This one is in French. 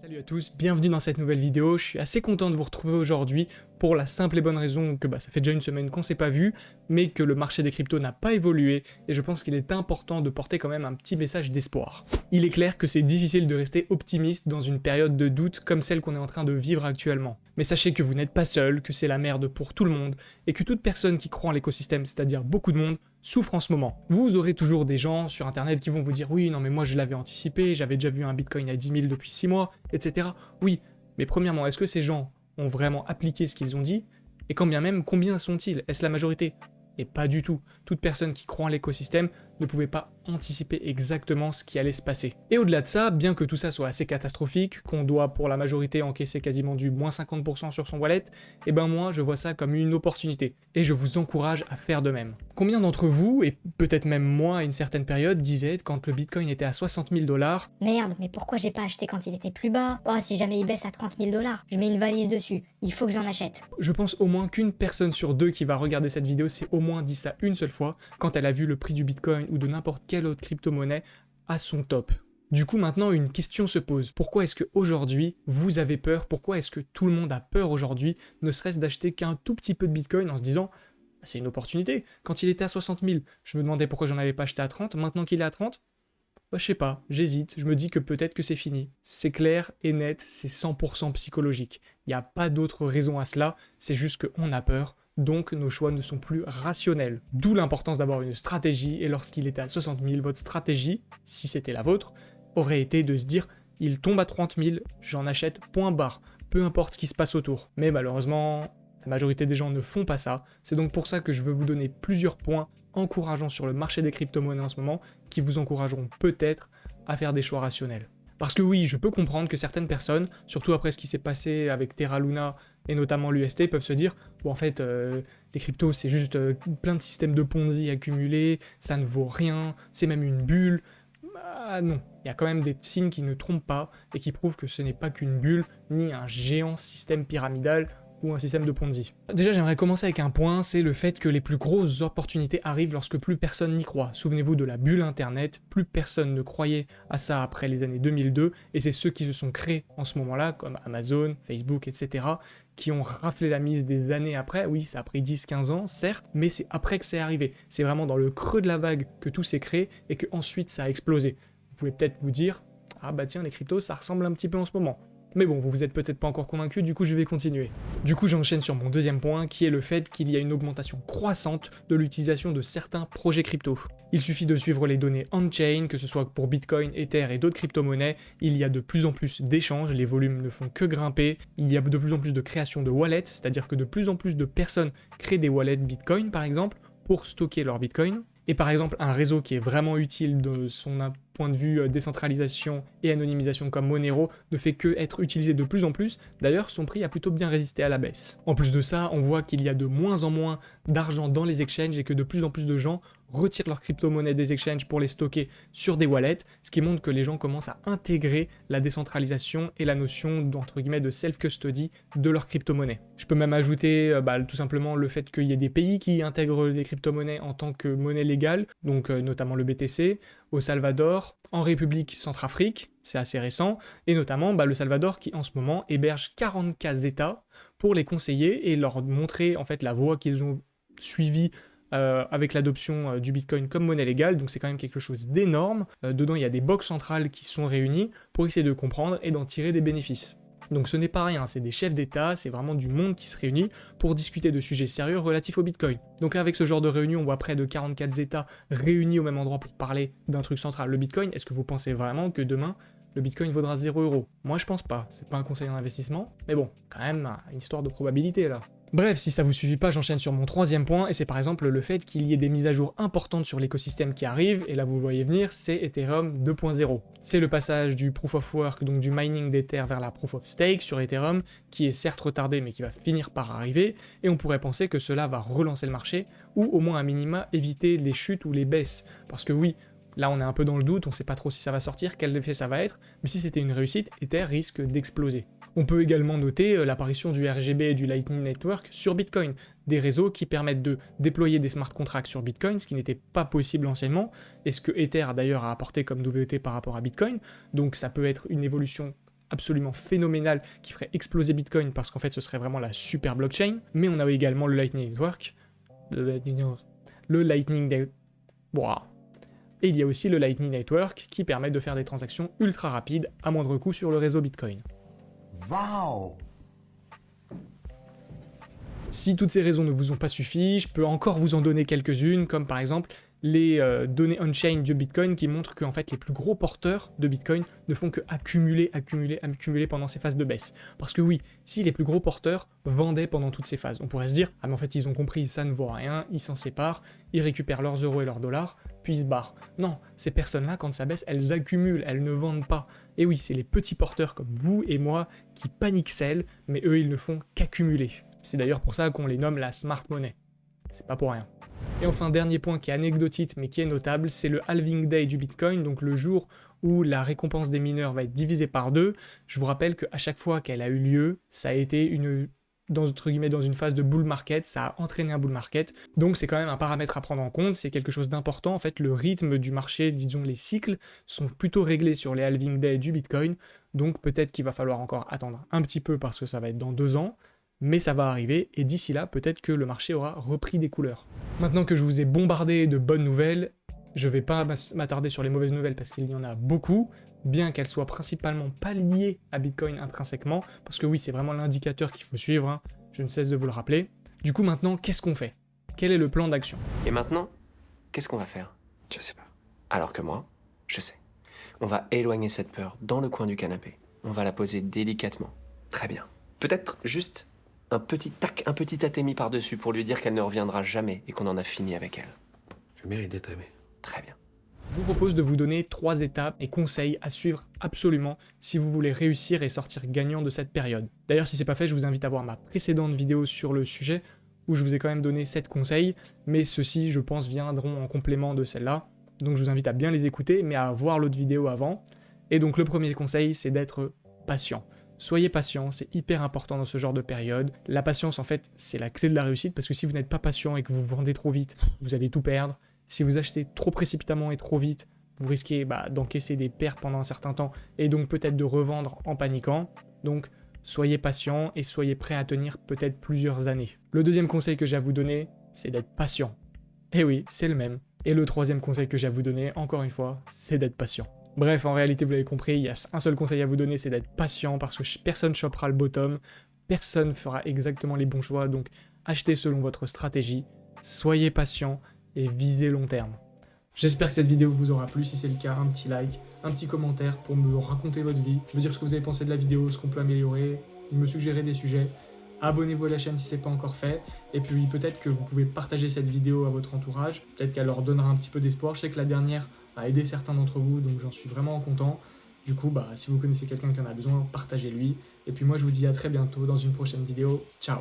Salut à tous, bienvenue dans cette nouvelle vidéo, je suis assez content de vous retrouver aujourd'hui pour la simple et bonne raison que bah, ça fait déjà une semaine qu'on s'est pas vu, mais que le marché des cryptos n'a pas évolué, et je pense qu'il est important de porter quand même un petit message d'espoir. Il est clair que c'est difficile de rester optimiste dans une période de doute comme celle qu'on est en train de vivre actuellement. Mais sachez que vous n'êtes pas seul, que c'est la merde pour tout le monde, et que toute personne qui croit en l'écosystème, c'est-à-dire beaucoup de monde, souffre en ce moment. Vous aurez toujours des gens sur internet qui vont vous dire « Oui, non mais moi je l'avais anticipé, j'avais déjà vu un bitcoin à 10 000 depuis 6 mois, etc. » Oui, mais premièrement, est-ce que ces gens ont vraiment appliqué ce qu'ils ont dit? Et quand bien même, combien sont-ils? Est-ce la majorité? Et pas du tout. Toute personne qui croit en l'écosystème ne pouvait pas anticiper exactement ce qui allait se passer. Et au-delà de ça, bien que tout ça soit assez catastrophique, qu'on doit pour la majorité encaisser quasiment du moins 50% sur son wallet, eh ben moi je vois ça comme une opportunité, et je vous encourage à faire de même. Combien d'entre vous, et peut-être même moi à une certaine période, disaient quand le bitcoin était à 60 000 dollars? Merde, mais pourquoi j'ai pas acheté quand il était plus bas? Oh, si jamais il baisse à 30 000 dollars, je mets une valise dessus, il faut que j'en achète. Je pense au moins qu'une personne sur deux qui va regarder cette vidéo s'est au moins dit ça une seule fois quand elle a vu le prix du bitcoin ou de n'importe quelle autre crypto-monnaie à son top. Du coup, maintenant, une question se pose. Pourquoi est-ce qu'aujourd'hui, vous avez peur? Pourquoi est-ce que tout le monde a peur aujourd'hui, ne serait-ce d'acheter qu'un tout petit peu de Bitcoin en se disant bah, c'est une opportunité. Quand il était à 60 000, je me demandais pourquoi j'en avais pas acheté à 30. Maintenant qu'il est à 30, bah, je sais pas, j'hésite, je me dis que peut-être que c'est fini. C'est clair et net, c'est 100% psychologique. Il n'y a pas d'autre raison à cela, c'est juste qu'on a peur, donc nos choix ne sont plus rationnels. D'où l'importance d'avoir une stratégie, et lorsqu'il était à 60 000, votre stratégie, si c'était la vôtre, aurait été de se dire « il tombe à 30 000, j'en achète, point barre, peu importe ce qui se passe autour ». Mais malheureusement, la majorité des gens ne font pas ça, c'est donc pour ça que je veux vous donner plusieurs points encourageants sur le marché des crypto-monnaies en ce moment, qui vous encourageront peut-être à faire des choix rationnels. Parce que oui, je peux comprendre que certaines personnes, surtout après ce qui s'est passé avec Terra Luna et notamment l'UST, peuvent se dire « Bon en fait, euh, les cryptos c'est juste euh, plein de systèmes de Ponzi accumulés, ça ne vaut rien, c'est même une bulle. » Ah non, il y a quand même des signes qui ne trompent pas et qui prouvent que ce n'est pas qu'une bulle, ni un géant système pyramidal ou un système de Ponzi. Déjà j'aimerais commencer avec un point, c'est le fait que les plus grosses opportunités arrivent lorsque plus personne n'y croit. Souvenez-vous de la bulle internet, plus personne ne croyait à ça après les années 2002, et c'est ceux qui se sont créés en ce moment-là, comme Amazon, Facebook, etc., qui ont raflé la mise des années après, oui ça a pris 10-15 ans, certes, mais c'est après que c'est arrivé. C'est vraiment dans le creux de la vague que tout s'est créé, et que ensuite ça a explosé. Vous pouvez peut-être vous dire, ah bah tiens les cryptos ça ressemble un petit peu en ce moment. Mais bon, vous vous êtes peut-être pas encore convaincu, du coup je vais continuer. Du coup j'enchaîne sur mon deuxième point, qui est le fait qu'il y a une augmentation croissante de l'utilisation de certains projets crypto. Il suffit de suivre les données on-chain, que ce soit pour Bitcoin, Ether et d'autres crypto-monnaies, il y a de plus en plus d'échanges, les volumes ne font que grimper, il y a de plus en plus de création de wallets, c'est-à-dire que de plus en plus de personnes créent des wallets Bitcoin par exemple, pour stocker leur Bitcoin. Et par exemple, un réseau qui est vraiment utile de son point de vue euh, décentralisation et anonymisation comme Monero ne fait que être utilisé de plus en plus, d'ailleurs son prix a plutôt bien résisté à la baisse. En plus de ça, on voit qu'il y a de moins en moins d'argent dans les exchanges et que de plus en plus de gens retirent leurs crypto-monnaies des exchanges pour les stocker sur des wallets, ce qui montre que les gens commencent à intégrer la décentralisation et la notion d'entre guillemets de self-custody de leurs crypto-monnaies. Je peux même ajouter euh, bah, tout simplement le fait qu'il y ait des pays qui intègrent les crypto-monnaies en tant que monnaie légale, donc euh, notamment le BTC, au Salvador, en République Centrafrique, c'est assez récent, et notamment bah, le Salvador qui en ce moment héberge 44 États pour les conseiller et leur montrer en fait la voie qu'ils ont suivie euh, avec l'adoption euh, du Bitcoin comme monnaie légale, donc c'est quand même quelque chose d'énorme. Euh, dedans, il y a des box centrales qui sont réunies pour essayer de comprendre et d'en tirer des bénéfices. Donc ce n'est pas rien, c'est des chefs d'État, c'est vraiment du monde qui se réunit pour discuter de sujets sérieux relatifs au Bitcoin. Donc avec ce genre de réunion, on voit près de 44 États réunis au même endroit pour parler d'un truc central, le Bitcoin. Est-ce que vous pensez vraiment que demain, le Bitcoin vaudra 0 euros Moi je pense pas, c'est pas un conseil d'investissement, mais bon, quand même, une histoire de probabilité là. Bref, si ça vous suffit pas, j'enchaîne sur mon troisième point, et c'est par exemple le fait qu'il y ait des mises à jour importantes sur l'écosystème qui arrivent, et là vous voyez venir, c'est Ethereum 2.0. C'est le passage du Proof of Work, donc du mining d'Ether vers la Proof of Stake sur Ethereum, qui est certes retardé mais qui va finir par arriver, et on pourrait penser que cela va relancer le marché, ou au moins à minima éviter les chutes ou les baisses, parce que oui, Là, on est un peu dans le doute, on sait pas trop si ça va sortir, quel effet ça va être, mais si c'était une réussite, Ether risque d'exploser. On peut également noter euh, l'apparition du RGB et du Lightning Network sur Bitcoin, des réseaux qui permettent de déployer des smart contracts sur Bitcoin, ce qui n'était pas possible anciennement, et ce que Ether d'ailleurs a apporté comme nouveauté par rapport à Bitcoin, donc ça peut être une évolution absolument phénoménal qui ferait exploser Bitcoin parce qu'en fait ce serait vraiment la super blockchain. Mais on a également le Lightning Network, le Lightning, le Et il y a aussi le Lightning Network qui permet de faire des transactions ultra rapides à moindre coût sur le réseau Bitcoin. Wow si toutes ces raisons ne vous ont pas suffi, je peux encore vous en donner quelques-unes, comme par exemple les euh, données on-chain de Bitcoin qui montrent qu'en fait les plus gros porteurs de Bitcoin ne font que accumuler, accumuler, accumuler pendant ces phases de baisse. Parce que oui, si les plus gros porteurs vendaient pendant toutes ces phases, on pourrait se dire « Ah mais en fait ils ont compris, ça ne vaut rien, ils s'en séparent, ils récupèrent leurs euros et leurs dollars, puis se barrent. » Non, ces personnes-là, quand ça baisse, elles accumulent, elles ne vendent pas. Et oui, c'est les petits porteurs comme vous et moi qui paniquent mais eux ils ne font qu'accumuler. C'est d'ailleurs pour ça qu'on les nomme la smart money. C'est pas pour rien. Et enfin, dernier point qui est anecdotique mais qui est notable, c'est le halving day du Bitcoin, donc le jour où la récompense des mineurs va être divisée par deux. Je vous rappelle qu'à chaque fois qu'elle a eu lieu, ça a été une dans, une phase de bull market, ça a entraîné un bull market, donc c'est quand même un paramètre à prendre en compte, c'est quelque chose d'important, en fait le rythme du marché, disons les cycles, sont plutôt réglés sur les halving day du Bitcoin, donc peut-être qu'il va falloir encore attendre un petit peu parce que ça va être dans deux ans, mais ça va arriver, et d'ici là, peut-être que le marché aura repris des couleurs. Maintenant que je vous ai bombardé de bonnes nouvelles, je vais pas m'attarder sur les mauvaises nouvelles parce qu'il y en a beaucoup, bien qu'elles soient principalement pas liées à Bitcoin intrinsèquement, parce que oui, c'est vraiment l'indicateur qu'il faut suivre, hein. je ne cesse de vous le rappeler. Du coup, maintenant, qu'est-ce qu'on fait? Quel est le plan d'action? Et maintenant, qu'est-ce qu'on va faire? Je sais pas. Alors que moi, je sais. On va éloigner cette peur dans le coin du canapé. On va la poser délicatement. Très bien. Peut-être juste un petit tac, un petit atémi par-dessus pour lui dire qu'elle ne reviendra jamais et qu'on en a fini avec elle. Je mérite d'être aimé. Très bien. Je vous propose de vous donner trois étapes et conseils à suivre absolument si vous voulez réussir et sortir gagnant de cette période. D'ailleurs, si c'est pas fait, je vous invite à voir ma précédente vidéo sur le sujet où je vous ai quand même donné 7 conseils, mais ceux-ci, je pense, viendront en complément de celle-là. Donc je vous invite à bien les écouter, mais à voir l'autre vidéo avant. Et donc le premier conseil, c'est d'être patient. Soyez patient, c'est hyper important dans ce genre de période. La patience, en fait, c'est la clé de la réussite, parce que si vous n'êtes pas patient et que vous vendez trop vite, vous allez tout perdre. Si vous achetez trop précipitamment et trop vite, vous risquez bah, d'encaisser des pertes pendant un certain temps, et donc peut-être de revendre en paniquant. Donc, soyez patient et soyez prêt à tenir peut-être plusieurs années. Le deuxième conseil que j'ai à vous donner, c'est d'être patient. Eh oui, c'est le même. Et le troisième conseil que j'ai à vous donner, encore une fois, c'est d'être patient. Bref, en réalité, vous l'avez compris, il y a un seul conseil à vous donner, c'est d'être patient parce que personne chopera le bottom, personne fera exactement les bons choix, donc achetez selon votre stratégie, soyez patient et visez long terme. J'espère que cette vidéo vous aura plu, si c'est le cas, un petit like, un petit commentaire pour me raconter votre vie, me dire ce que vous avez pensé de la vidéo, ce qu'on peut améliorer, me suggérer des sujets. Abonnez-vous à la chaîne si ce n'est pas encore fait, et puis peut-être que vous pouvez partager cette vidéo à votre entourage, peut-être qu'elle leur donnera un petit peu d'espoir. Je sais que la dernière a aidé certains d'entre vous, donc j'en suis vraiment content. Du coup, bah, si vous connaissez quelqu'un qui en a besoin, partagez-lui. Et puis moi, je vous dis à très bientôt dans une prochaine vidéo. Ciao